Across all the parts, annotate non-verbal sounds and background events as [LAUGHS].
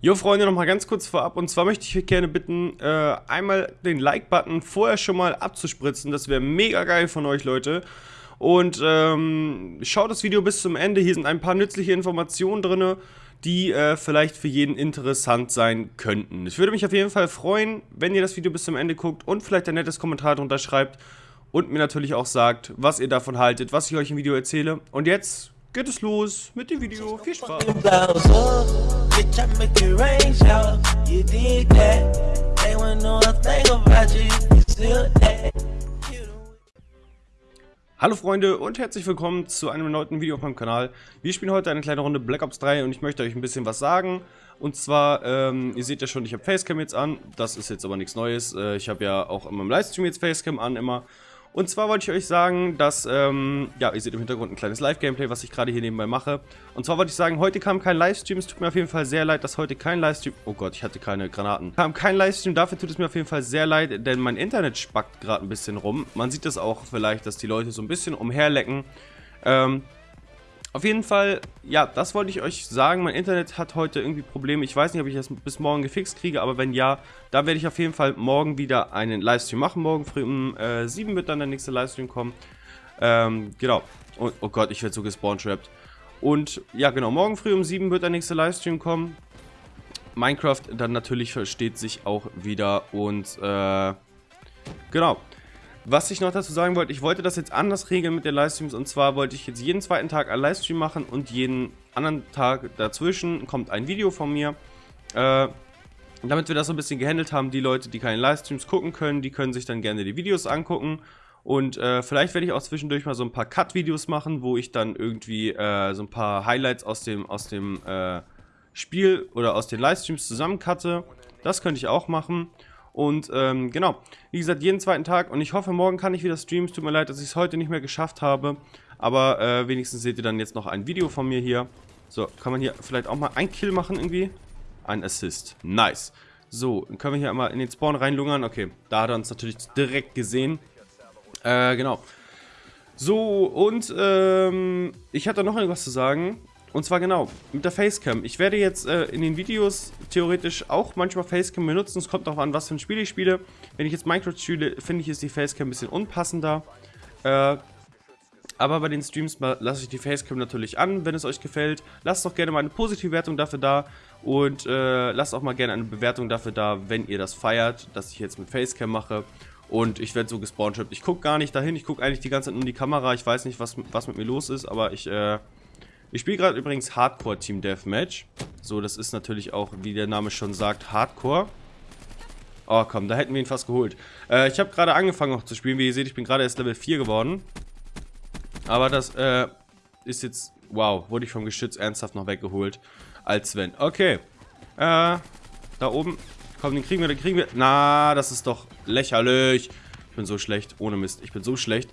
Jo Freunde, nochmal ganz kurz vorab und zwar möchte ich euch gerne bitten, äh, einmal den Like-Button vorher schon mal abzuspritzen, das wäre mega geil von euch Leute. Und ähm, schaut das Video bis zum Ende, hier sind ein paar nützliche Informationen drin, die äh, vielleicht für jeden interessant sein könnten. Ich würde mich auf jeden Fall freuen, wenn ihr das Video bis zum Ende guckt und vielleicht ein nettes Kommentar drunter schreibt und mir natürlich auch sagt, was ihr davon haltet, was ich euch im Video erzähle. Und jetzt geht es los mit dem Video. Viel Spaß! Hallo Freunde und herzlich willkommen zu einem neuen Video auf meinem Kanal. Wir spielen heute eine kleine Runde Black Ops 3 und ich möchte euch ein bisschen was sagen. Und zwar, ähm, ihr seht ja schon, ich habe Facecam jetzt an. Das ist jetzt aber nichts Neues. Äh, ich habe ja auch in meinem Livestream jetzt Facecam an immer. Und zwar wollte ich euch sagen, dass, ähm, ja, ihr seht im Hintergrund ein kleines Live-Gameplay, was ich gerade hier nebenbei mache. Und zwar wollte ich sagen, heute kam kein Livestream, es tut mir auf jeden Fall sehr leid, dass heute kein Livestream, oh Gott, ich hatte keine Granaten, kam kein Livestream, dafür tut es mir auf jeden Fall sehr leid, denn mein Internet spackt gerade ein bisschen rum. Man sieht das auch vielleicht, dass die Leute so ein bisschen umherlecken. Ähm, auf jeden Fall, ja, das wollte ich euch sagen. Mein Internet hat heute irgendwie Probleme. Ich weiß nicht, ob ich das bis morgen gefixt kriege, aber wenn ja, dann werde ich auf jeden Fall morgen wieder einen Livestream machen. Morgen früh um äh, 7 wird dann der nächste Livestream kommen. Ähm, genau. Und, oh Gott, ich werde so gespawnt-trapped. Und ja, genau, morgen früh um 7 wird der nächste Livestream kommen. Minecraft dann natürlich versteht sich auch wieder und äh, genau. Was ich noch dazu sagen wollte, ich wollte das jetzt anders regeln mit den Livestreams und zwar wollte ich jetzt jeden zweiten Tag einen Livestream machen und jeden anderen Tag dazwischen kommt ein Video von mir. Äh, damit wir das so ein bisschen gehandelt haben, die Leute, die keine Livestreams gucken können, die können sich dann gerne die Videos angucken. Und äh, vielleicht werde ich auch zwischendurch mal so ein paar Cut-Videos machen, wo ich dann irgendwie äh, so ein paar Highlights aus dem, aus dem äh, Spiel oder aus den Livestreams zusammencutte. Das könnte ich auch machen. Und ähm, genau, wie gesagt, jeden zweiten Tag. Und ich hoffe, morgen kann ich wieder streamen. Es tut mir leid, dass ich es heute nicht mehr geschafft habe. Aber äh, wenigstens seht ihr dann jetzt noch ein Video von mir hier. So, kann man hier vielleicht auch mal ein Kill machen irgendwie? Ein Assist. Nice. So, dann können wir hier einmal in den Spawn reinlungern. Okay, da hat er uns natürlich direkt gesehen. Äh, genau. So, und ähm, ich hatte noch irgendwas zu sagen. Und zwar genau, mit der Facecam. Ich werde jetzt äh, in den Videos theoretisch auch manchmal Facecam benutzen. Es kommt darauf an, was für ein Spiel ich spiele. Wenn ich jetzt Minecraft spiele, finde ich, ist die Facecam ein bisschen unpassender. Äh, aber bei den Streams lasse ich die Facecam natürlich an, wenn es euch gefällt. Lasst doch gerne mal eine positive Wertung dafür da. Und äh, lasst auch mal gerne eine Bewertung dafür da, wenn ihr das feiert, dass ich jetzt mit Facecam mache. Und ich werde so gespawnt. Ich gucke gar nicht dahin, ich gucke eigentlich die ganze Zeit nur in die Kamera. Ich weiß nicht, was, was mit mir los ist, aber ich... Äh, ich spiele gerade übrigens Hardcore Team Deathmatch. So, das ist natürlich auch, wie der Name schon sagt, Hardcore. Oh, komm, da hätten wir ihn fast geholt. Äh, ich habe gerade angefangen noch zu spielen. Wie ihr seht, ich bin gerade erst Level 4 geworden. Aber das äh, ist jetzt... Wow, wurde ich vom Geschütz ernsthaft noch weggeholt. Als wenn. Okay. Äh, da oben. Komm, den kriegen wir, den kriegen wir. Na, das ist doch lächerlich. Ich bin so schlecht. Ohne Mist. Ich bin so schlecht.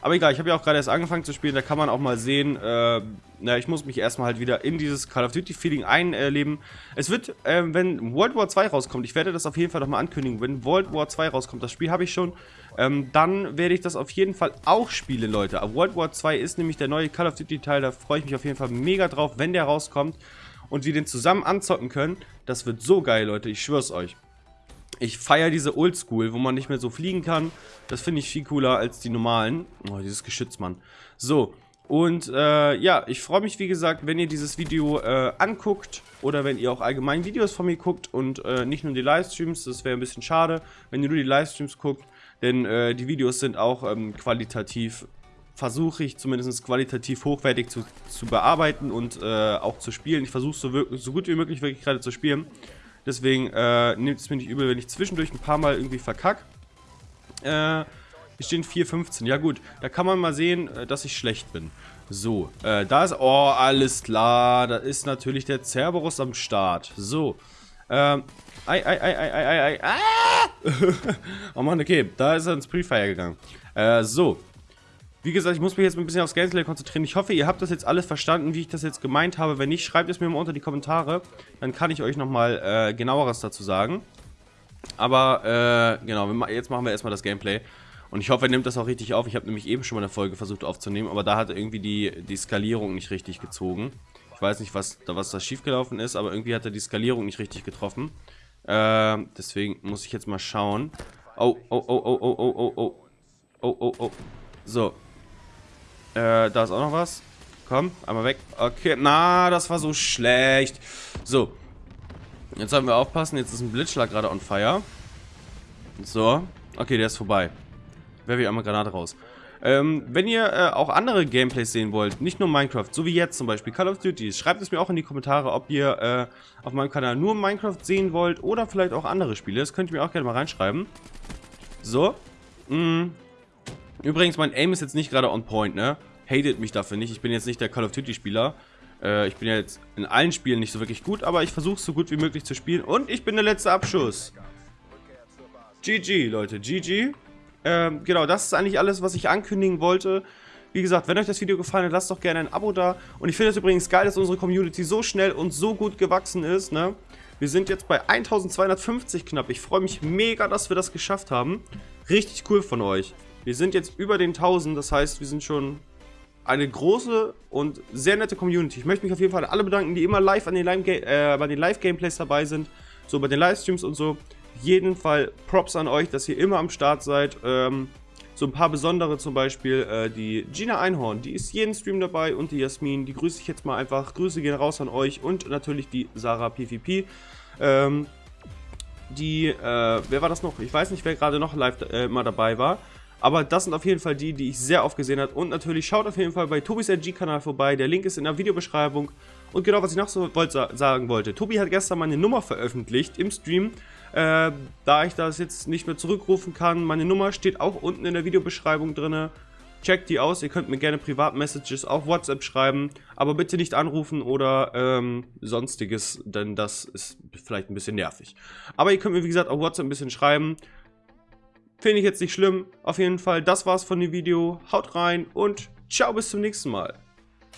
Aber egal, ich habe ja auch gerade erst angefangen zu spielen, da kann man auch mal sehen, äh, na, ich muss mich erstmal halt wieder in dieses Call of Duty Feeling einleben. Es wird, äh, wenn World War 2 rauskommt, ich werde das auf jeden Fall nochmal ankündigen, wenn World War 2 rauskommt, das Spiel habe ich schon, ähm, dann werde ich das auf jeden Fall auch spielen, Leute. Aber World War 2 ist nämlich der neue Call of Duty Teil, da freue ich mich auf jeden Fall mega drauf, wenn der rauskommt und wir den zusammen anzocken können. Das wird so geil, Leute, ich schwör's euch. Ich feiere diese Oldschool, wo man nicht mehr so fliegen kann. Das finde ich viel cooler als die normalen. Oh, dieses Geschütz, Mann. So, und äh, ja, ich freue mich, wie gesagt, wenn ihr dieses Video äh, anguckt oder wenn ihr auch allgemein Videos von mir guckt und äh, nicht nur die Livestreams. Das wäre ein bisschen schade, wenn ihr nur die Livestreams guckt, denn äh, die Videos sind auch ähm, qualitativ, versuche ich zumindest qualitativ hochwertig zu, zu bearbeiten und äh, auch zu spielen. Ich versuche so, so gut wie möglich wirklich gerade zu spielen. Deswegen äh, nehmt es mir nicht übel, wenn ich zwischendurch ein paar Mal irgendwie verkack. Äh, hier stehen 4,15. Ja gut, da kann man mal sehen, äh, dass ich schlecht bin. So, äh, da ist... Oh, alles klar. Da ist natürlich der Cerberus am Start. So. Ähm, ei, ei, ei, ei, ei, ei, ei. Ah! [LAUGHS] oh Mann, okay. Da ist er ins Pre-Fire gegangen. Äh, so. Wie gesagt, ich muss mich jetzt ein bisschen aufs Gameplay konzentrieren. Ich hoffe, ihr habt das jetzt alles verstanden, wie ich das jetzt gemeint habe. Wenn nicht, schreibt es mir mal unter die Kommentare. Dann kann ich euch nochmal äh, genaueres dazu sagen. Aber, äh, genau, jetzt machen wir erstmal das Gameplay. Und ich hoffe, er nimmt das auch richtig auf. Ich habe nämlich eben schon mal eine Folge versucht aufzunehmen, aber da hat irgendwie die, die Skalierung nicht richtig gezogen. Ich weiß nicht, was, was da schiefgelaufen ist, aber irgendwie hat er die Skalierung nicht richtig getroffen. Äh, deswegen muss ich jetzt mal schauen. Oh, oh, oh, oh, oh, oh, oh, oh. Oh, oh, oh. So. Äh, da ist auch noch was. Komm, einmal weg. Okay, na, das war so schlecht. So. Jetzt sollten wir aufpassen. Jetzt ist ein Blitzschlag gerade on fire. So. Okay, der ist vorbei. Werfe ich einmal Granate raus. Ähm, wenn ihr äh, auch andere Gameplays sehen wollt, nicht nur Minecraft, so wie jetzt zum Beispiel Call of Duty, schreibt es mir auch in die Kommentare, ob ihr äh, auf meinem Kanal nur Minecraft sehen wollt oder vielleicht auch andere Spiele. Das könnt ihr mir auch gerne mal reinschreiben. So. Mm. Übrigens, mein Aim ist jetzt nicht gerade on point, ne? Hatet mich dafür nicht. Ich bin jetzt nicht der Call of Duty Spieler. Äh, ich bin ja jetzt in allen Spielen nicht so wirklich gut, aber ich versuche so gut wie möglich zu spielen. Und ich bin der letzte Abschuss. GG, Leute, GG. Ähm, genau, das ist eigentlich alles, was ich ankündigen wollte. Wie gesagt, wenn euch das Video gefallen hat, lasst doch gerne ein Abo da. Und ich finde es übrigens geil, dass unsere Community so schnell und so gut gewachsen ist, ne? Wir sind jetzt bei 1250 knapp. Ich freue mich mega, dass wir das geschafft haben. Richtig cool von euch. Wir sind jetzt über den 1000, das heißt, wir sind schon eine große und sehr nette Community. Ich möchte mich auf jeden Fall alle bedanken, die immer live an den äh, bei den Live-Gameplays dabei sind, so bei den Livestreams und so. Jeden Fall Props an euch, dass ihr immer am Start seid. Ähm, so ein paar besondere zum Beispiel, äh, die Gina Einhorn, die ist jeden Stream dabei und die Jasmin, die grüße ich jetzt mal einfach. Grüße gehen raus an euch und natürlich die Sarah PvP. Ähm, die, äh, wer war das noch? Ich weiß nicht, wer gerade noch live äh, mal dabei war. Aber das sind auf jeden Fall die, die ich sehr oft gesehen habe. Und natürlich schaut auf jeden Fall bei Tobis RG-Kanal vorbei. Der Link ist in der Videobeschreibung. Und genau, was ich noch so wollt, sagen wollte. Tobi hat gestern meine Nummer veröffentlicht im Stream. Äh, da ich das jetzt nicht mehr zurückrufen kann, meine Nummer steht auch unten in der Videobeschreibung drin. Checkt die aus, ihr könnt mir gerne Privatmessages auf WhatsApp schreiben, aber bitte nicht anrufen oder ähm, sonstiges, denn das ist vielleicht ein bisschen nervig. Aber ihr könnt mir wie gesagt auf WhatsApp ein bisschen schreiben. Finde ich jetzt nicht schlimm. Auf jeden Fall, das war's von dem Video. Haut rein und ciao bis zum nächsten Mal.